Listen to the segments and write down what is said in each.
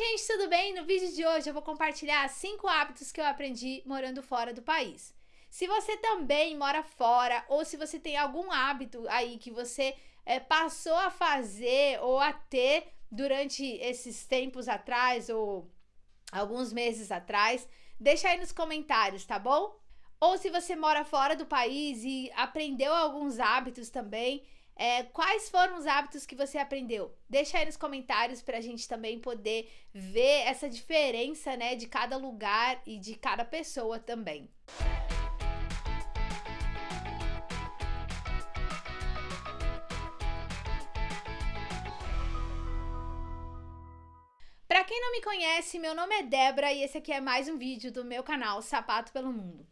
gente, tudo bem? No vídeo de hoje eu vou compartilhar 5 hábitos que eu aprendi morando fora do país. Se você também mora fora ou se você tem algum hábito aí que você é, passou a fazer ou a ter durante esses tempos atrás ou alguns meses atrás, deixa aí nos comentários, tá bom? Ou se você mora fora do país e aprendeu alguns hábitos também, é, quais foram os hábitos que você aprendeu? Deixa aí nos comentários para a gente também poder ver essa diferença, né, de cada lugar e de cada pessoa também. Para quem não me conhece, meu nome é Débora e esse aqui é mais um vídeo do meu canal Sapato pelo Mundo.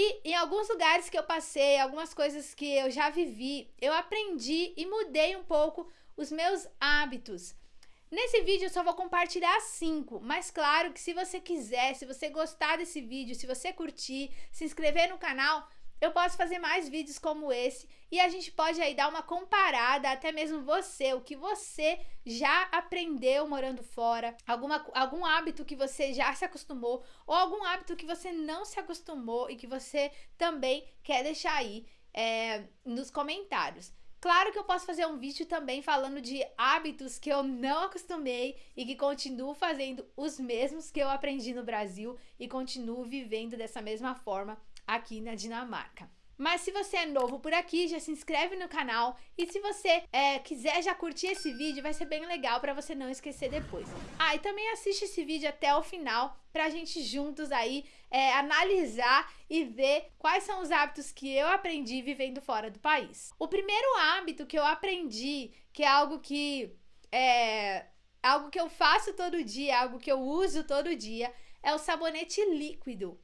E em alguns lugares que eu passei, algumas coisas que eu já vivi, eu aprendi e mudei um pouco os meus hábitos. Nesse vídeo eu só vou compartilhar cinco, mas claro que se você quiser, se você gostar desse vídeo, se você curtir, se inscrever no canal, eu posso fazer mais vídeos como esse e a gente pode aí dar uma comparada, até mesmo você, o que você já aprendeu morando fora, alguma, algum hábito que você já se acostumou ou algum hábito que você não se acostumou e que você também quer deixar aí é, nos comentários. Claro que eu posso fazer um vídeo também falando de hábitos que eu não acostumei e que continuo fazendo os mesmos que eu aprendi no Brasil e continuo vivendo dessa mesma forma aqui na Dinamarca. Mas se você é novo por aqui, já se inscreve no canal e se você é, quiser já curtir esse vídeo, vai ser bem legal para você não esquecer depois. Ah, e também assiste esse vídeo até o final pra gente juntos aí é, analisar e ver quais são os hábitos que eu aprendi vivendo fora do país. O primeiro hábito que eu aprendi, que é algo que é algo que eu faço todo dia, algo que eu uso todo dia, é o sabonete líquido.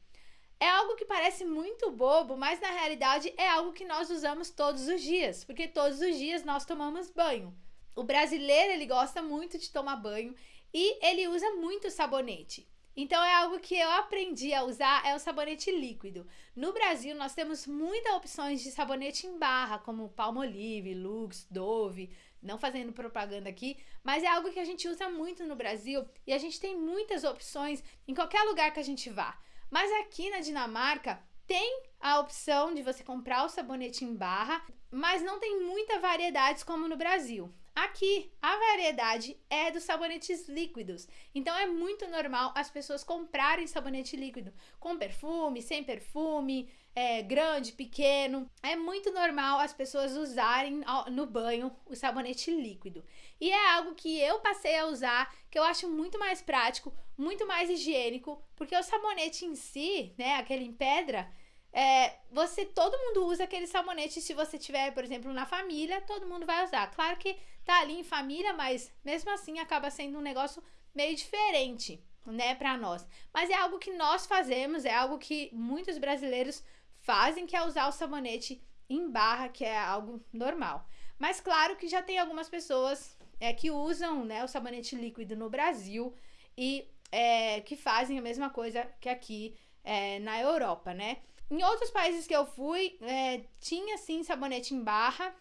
É algo que parece muito bobo, mas na realidade é algo que nós usamos todos os dias, porque todos os dias nós tomamos banho. O brasileiro, ele gosta muito de tomar banho e ele usa muito sabonete. Então é algo que eu aprendi a usar é o sabonete líquido. No Brasil nós temos muitas opções de sabonete em barra, como Palmolive, Lux, Dove, não fazendo propaganda aqui, mas é algo que a gente usa muito no Brasil e a gente tem muitas opções em qualquer lugar que a gente vá. Mas aqui na Dinamarca tem a opção de você comprar o sabonete em barra, mas não tem muita variedade como no Brasil. Aqui, a variedade é dos sabonetes líquidos. Então é muito normal as pessoas comprarem sabonete líquido com perfume, sem perfume, é, grande, pequeno. É muito normal as pessoas usarem no banho o sabonete líquido. E é algo que eu passei a usar, que eu acho muito mais prático, muito mais higiênico, porque o sabonete em si, né, aquele em pedra, é, você, todo mundo usa aquele sabonete se você tiver, por exemplo, na família, todo mundo vai usar. Claro que tá ali em família, mas mesmo assim acaba sendo um negócio meio diferente, né, para nós. Mas é algo que nós fazemos, é algo que muitos brasileiros fazem, que é usar o sabonete em barra, que é algo normal. Mas claro que já tem algumas pessoas é, que usam, né, o sabonete líquido no Brasil e é, que fazem a mesma coisa que aqui é, na Europa, né? Em outros países que eu fui, é, tinha sim sabonete em barra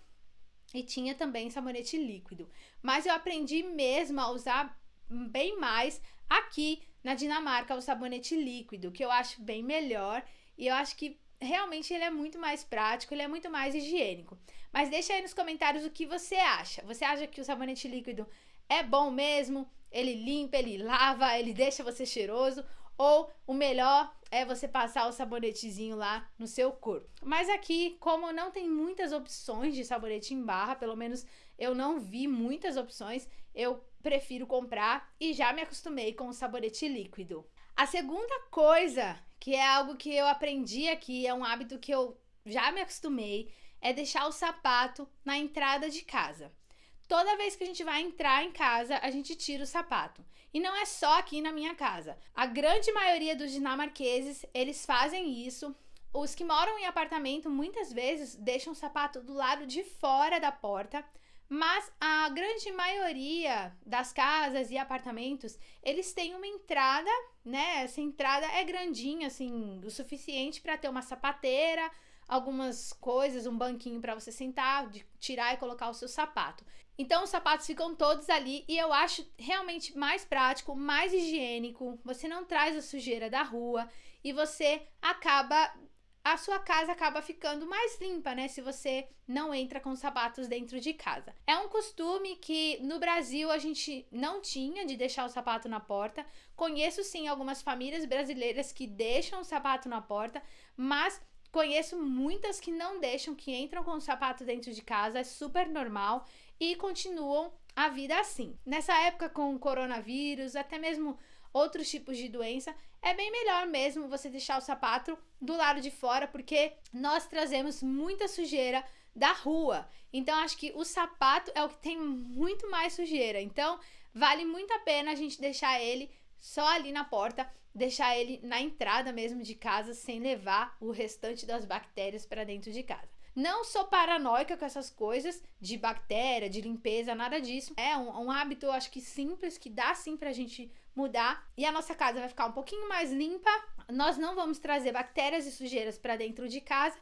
e tinha também sabonete líquido. Mas eu aprendi mesmo a usar bem mais aqui na Dinamarca o sabonete líquido, que eu acho bem melhor e eu acho que realmente ele é muito mais prático, ele é muito mais higiênico. Mas deixa aí nos comentários o que você acha. Você acha que o sabonete líquido é bom mesmo? Ele limpa, ele lava, ele deixa você cheiroso? Ou o melhor é você passar o sabonetezinho lá no seu corpo. Mas aqui, como não tem muitas opções de sabonete em barra, pelo menos eu não vi muitas opções, eu prefiro comprar e já me acostumei com o sabonete líquido. A segunda coisa, que é algo que eu aprendi aqui, é um hábito que eu já me acostumei, é deixar o sapato na entrada de casa. Toda vez que a gente vai entrar em casa, a gente tira o sapato. E não é só aqui na minha casa. A grande maioria dos dinamarqueses, eles fazem isso. Os que moram em apartamento muitas vezes deixam o sapato do lado de fora da porta, mas a grande maioria das casas e apartamentos, eles têm uma entrada, né? Essa entrada é grandinha, assim, o suficiente para ter uma sapateira, algumas coisas, um banquinho para você sentar, de tirar e colocar o seu sapato. Então os sapatos ficam todos ali e eu acho realmente mais prático, mais higiênico. Você não traz a sujeira da rua e você acaba a sua casa acaba ficando mais limpa, né? Se você não entra com sapatos dentro de casa. É um costume que no Brasil a gente não tinha de deixar o sapato na porta. Conheço sim algumas famílias brasileiras que deixam o sapato na porta, mas conheço muitas que não deixam, que entram com o sapato dentro de casa. É super normal e continuam a vida assim. Nessa época com o coronavírus, até mesmo outros tipos de doença, é bem melhor mesmo você deixar o sapato do lado de fora, porque nós trazemos muita sujeira da rua. Então acho que o sapato é o que tem muito mais sujeira. Então vale muito a pena a gente deixar ele só ali na porta, deixar ele na entrada mesmo de casa sem levar o restante das bactérias para dentro de casa. Não sou paranoica com essas coisas de bactéria, de limpeza, nada disso. É um, um hábito, acho que simples, que dá sim pra gente mudar e a nossa casa vai ficar um pouquinho mais limpa. Nós não vamos trazer bactérias e sujeiras para dentro de casa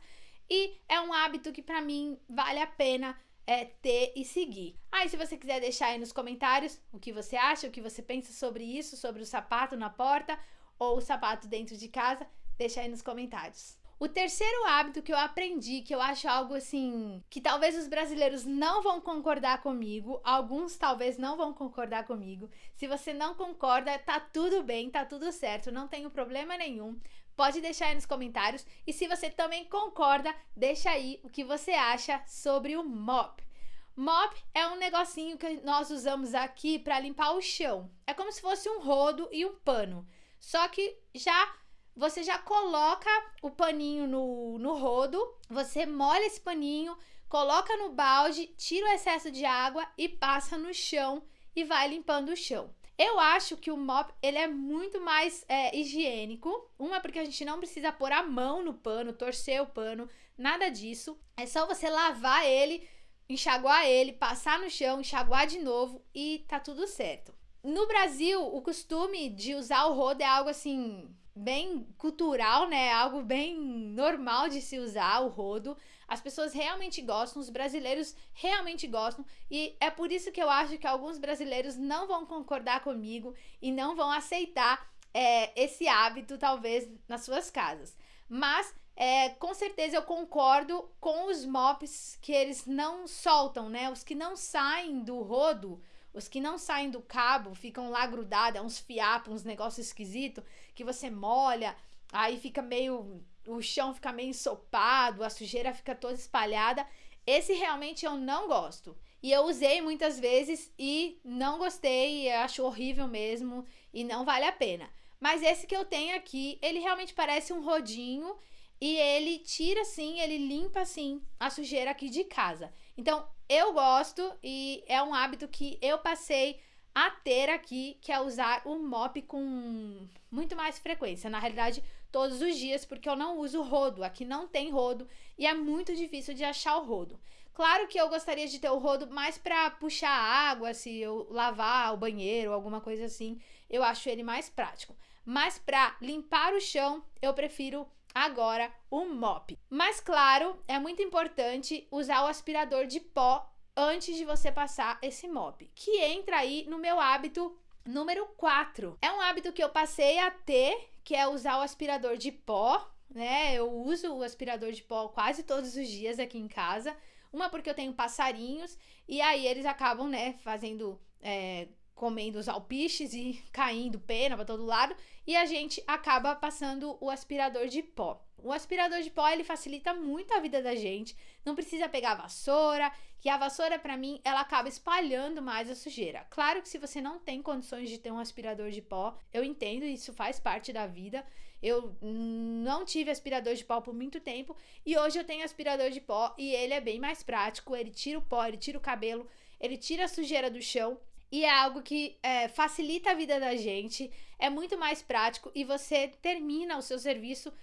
e é um hábito que para mim vale a pena é, ter e seguir. Aí, se você quiser deixar aí nos comentários o que você acha, o que você pensa sobre isso, sobre o sapato na porta ou o sapato dentro de casa, deixa aí nos comentários. O terceiro hábito que eu aprendi, que eu acho algo assim, que talvez os brasileiros não vão concordar comigo, alguns talvez não vão concordar comigo. Se você não concorda, tá tudo bem, tá tudo certo, não tenho problema nenhum. Pode deixar aí nos comentários. E se você também concorda, deixa aí o que você acha sobre o mop. Mop é um negocinho que nós usamos aqui para limpar o chão. É como se fosse um rodo e um pano. Só que já você já coloca o paninho no, no rodo, você molha esse paninho, coloca no balde, tira o excesso de água e passa no chão e vai limpando o chão. Eu acho que o mop ele é muito mais é, higiênico. Uma porque a gente não precisa pôr a mão no pano, torcer o pano, nada disso. É só você lavar ele, enxaguar ele, passar no chão, enxaguar de novo e tá tudo certo. No Brasil, o costume de usar o rodo é algo assim bem cultural, né? Algo bem normal de se usar o rodo. As pessoas realmente gostam, os brasileiros realmente gostam, e é por isso que eu acho que alguns brasileiros não vão concordar comigo e não vão aceitar é, esse hábito, talvez, nas suas casas. Mas é, com certeza eu concordo com os mops que eles não soltam, né? Os que não saem do rodo os que não saem do cabo ficam lá grudados, é uns fiapos, uns negócios esquisitos, que você molha, aí fica meio. O chão fica meio ensopado, a sujeira fica toda espalhada. Esse realmente eu não gosto. E eu usei muitas vezes e não gostei, acho horrível mesmo e não vale a pena. Mas esse que eu tenho aqui, ele realmente parece um rodinho e ele tira assim, ele limpa assim a sujeira aqui de casa. Então, eu gosto e é um hábito que eu passei a ter aqui, que é usar o mop com muito mais frequência. Na realidade, todos os dias, porque eu não uso rodo. Aqui não tem rodo e é muito difícil de achar o rodo. Claro que eu gostaria de ter o rodo mais para puxar água, se eu lavar o banheiro alguma coisa assim, eu acho ele mais prático. Mas para limpar o chão, eu prefiro agora o mop. Mas claro, é muito importante usar o aspirador de pó antes de você passar esse mop, que entra aí no meu hábito número 4. É um hábito que eu passei a ter, que é usar o aspirador de pó, né? Eu uso o aspirador de pó quase todos os dias aqui em casa. Uma porque eu tenho passarinhos e aí eles acabam, né, fazendo é, comendo os alpiches e caindo pena para todo lado, e a gente acaba passando o aspirador de pó. O aspirador de pó ele facilita muito a vida da gente. Não precisa pegar a vassoura, que a vassoura para mim ela acaba espalhando mais a sujeira. Claro que se você não tem condições de ter um aspirador de pó, eu entendo, isso faz parte da vida. Eu não tive aspirador de pó por muito tempo e hoje eu tenho aspirador de pó e ele é bem mais prático. Ele tira o pó, ele tira o cabelo, ele tira a sujeira do chão e é algo que é, facilita a vida da gente, é muito mais prático e você termina o seu serviço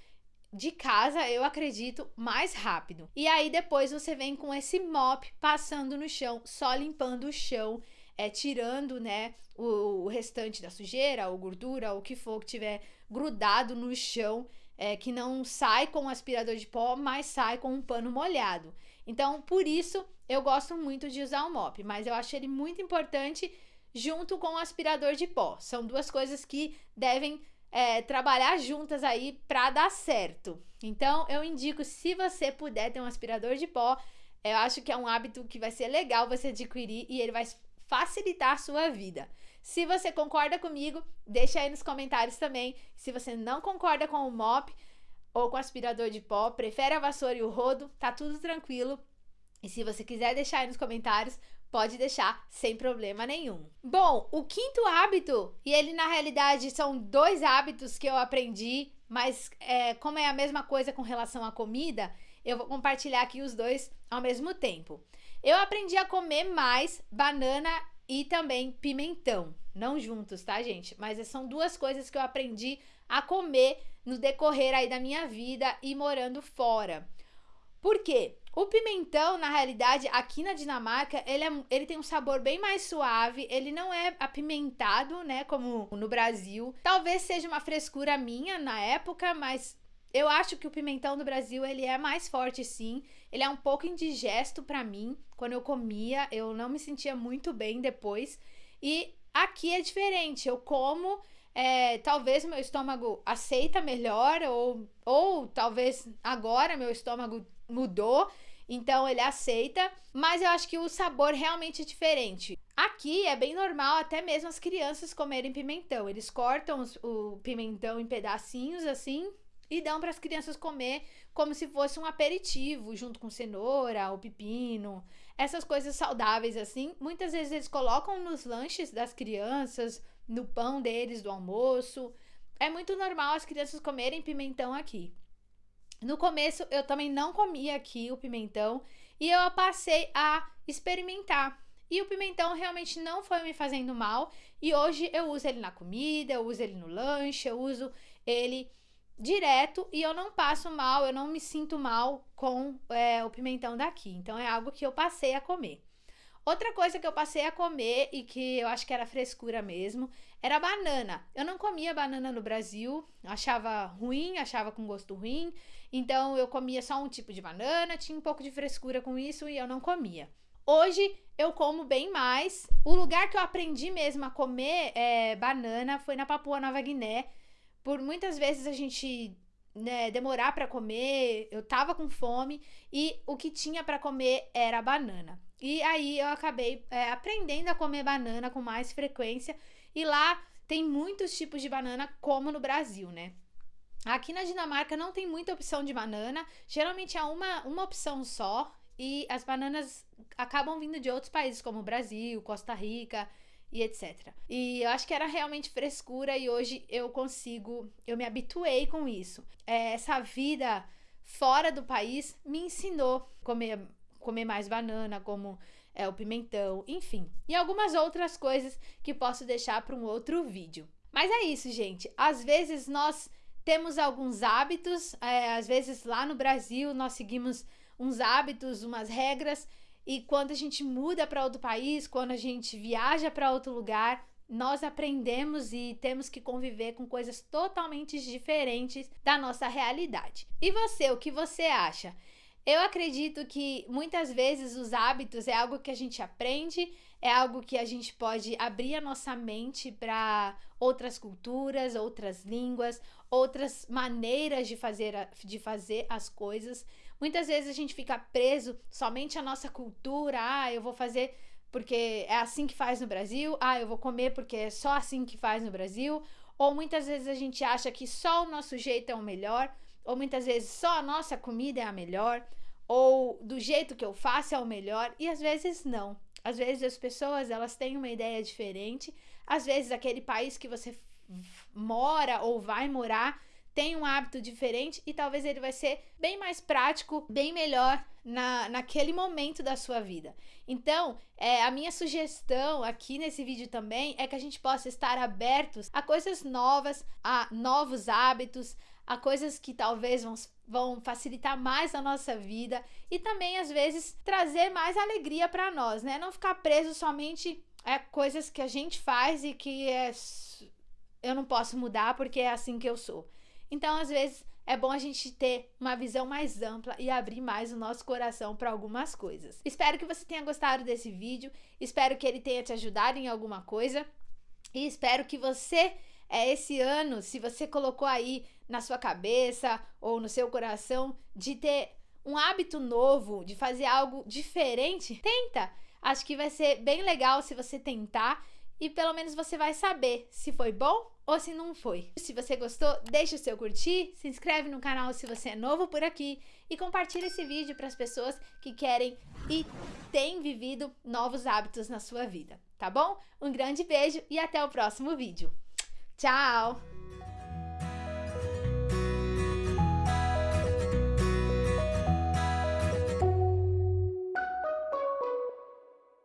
de casa, eu acredito, mais rápido. E aí depois você vem com esse mop passando no chão, só limpando o chão, é, tirando né, o, o restante da sujeira, ou gordura, ou o que for que tiver grudado no chão, é, que não sai com o aspirador de pó, mas sai com um pano molhado. Então, por isso, eu gosto muito de usar o mop, mas eu acho ele muito importante junto com o aspirador de pó. São duas coisas que devem é, trabalhar juntas aí para dar certo. Então, eu indico, se você puder ter um aspirador de pó, eu acho que é um hábito que vai ser legal você adquirir e ele vai facilitar a sua vida. Se você concorda comigo, deixa aí nos comentários também. Se você não concorda com o mop ou com aspirador de pó, prefere a vassoura e o rodo, tá tudo tranquilo. E se você quiser deixar aí nos comentários, pode deixar sem problema nenhum. Bom, o quinto hábito, e ele na realidade são dois hábitos que eu aprendi, mas é, como é a mesma coisa com relação à comida, eu vou compartilhar aqui os dois ao mesmo tempo. Eu aprendi a comer mais banana e também pimentão. Não juntos, tá, gente? Mas são duas coisas que eu aprendi a comer no decorrer aí da minha vida e morando fora. Por quê? O pimentão, na realidade, aqui na Dinamarca, ele, é, ele tem um sabor bem mais suave, ele não é apimentado, né, como no Brasil. Talvez seja uma frescura minha na época, mas eu acho que o pimentão do Brasil, ele é mais forte sim. Ele é um pouco indigesto para mim. Quando eu comia, eu não me sentia muito bem depois. E aqui é diferente, eu como... É, talvez meu estômago aceita melhor, ou, ou talvez agora meu estômago mudou então ele aceita, mas eu acho que o sabor realmente é diferente. Aqui é bem normal até mesmo as crianças comerem pimentão. Eles cortam os, o pimentão em pedacinhos assim e dão para as crianças comer como se fosse um aperitivo, junto com cenoura, o pepino, essas coisas saudáveis assim. Muitas vezes eles colocam nos lanches das crianças, no pão deles do almoço. É muito normal as crianças comerem pimentão aqui. No começo eu também não comia aqui o pimentão e eu passei a experimentar. E o pimentão realmente não foi me fazendo mal e hoje eu uso ele na comida, eu uso ele no lanche, eu uso ele direto e eu não passo mal, eu não me sinto mal com é, o pimentão daqui. Então é algo que eu passei a comer. Outra coisa que eu passei a comer e que eu acho que era frescura mesmo, era banana. Eu não comia banana no Brasil, achava ruim, achava com gosto ruim. Então eu comia só um tipo de banana, tinha um pouco de frescura com isso e eu não comia. Hoje eu como bem mais. O lugar que eu aprendi mesmo a comer é, banana foi na Papua Nova Guiné. Por muitas vezes a gente né, demorar para comer, eu tava com fome e o que tinha para comer era banana. E aí eu acabei é, aprendendo a comer banana com mais frequência. E lá tem muitos tipos de banana, como no Brasil, né? Aqui na Dinamarca não tem muita opção de banana, geralmente é uma, uma opção só. E as bananas acabam vindo de outros países, como Brasil, Costa Rica e etc. E eu acho que era realmente frescura e hoje eu consigo, eu me habituei com isso. É, essa vida fora do país me ensinou a comer comer mais banana, como é, o pimentão, enfim. E algumas outras coisas que posso deixar para um outro vídeo. Mas é isso, gente. Às vezes nós temos alguns hábitos, é, às vezes lá no Brasil nós seguimos uns hábitos, umas regras, e quando a gente muda para outro país, quando a gente viaja para outro lugar, nós aprendemos e temos que conviver com coisas totalmente diferentes da nossa realidade. E você, o que você acha? Eu acredito que muitas vezes os hábitos é algo que a gente aprende, é algo que a gente pode abrir a nossa mente para outras culturas, outras línguas, outras maneiras de fazer, de fazer as coisas. Muitas vezes a gente fica preso somente à nossa cultura, ah, eu vou fazer porque é assim que faz no Brasil, ah, eu vou comer porque é só assim que faz no Brasil, ou muitas vezes a gente acha que só o nosso jeito é o melhor, ou muitas vezes só a nossa comida é a melhor ou do jeito que eu faço é o melhor e às vezes não. Às vezes as pessoas elas têm uma ideia diferente, às vezes aquele país que você mora ou vai morar tem um hábito diferente e talvez ele vai ser bem mais prático, bem melhor na, naquele momento da sua vida. Então, é, a minha sugestão aqui nesse vídeo também é que a gente possa estar abertos a coisas novas, a novos hábitos, a coisas que talvez vão, vão facilitar mais a nossa vida e também às vezes trazer mais alegria para nós, né? Não ficar preso somente a coisas que a gente faz e que é, eu não posso mudar porque é assim que eu sou. Então, às vezes, é bom a gente ter uma visão mais ampla e abrir mais o nosso coração para algumas coisas. Espero que você tenha gostado desse vídeo, espero que ele tenha te ajudado em alguma coisa e espero que você é esse ano, se você colocou aí na sua cabeça ou no seu coração de ter um hábito novo, de fazer algo diferente, tenta. Acho que vai ser bem legal se você tentar e pelo menos você vai saber se foi bom ou se não foi. Se você gostou, deixa o seu curtir, se inscreve no canal se você é novo por aqui e compartilha esse vídeo para as pessoas que querem e têm vivido novos hábitos na sua vida, tá bom? Um grande beijo e até o próximo vídeo. Tchau!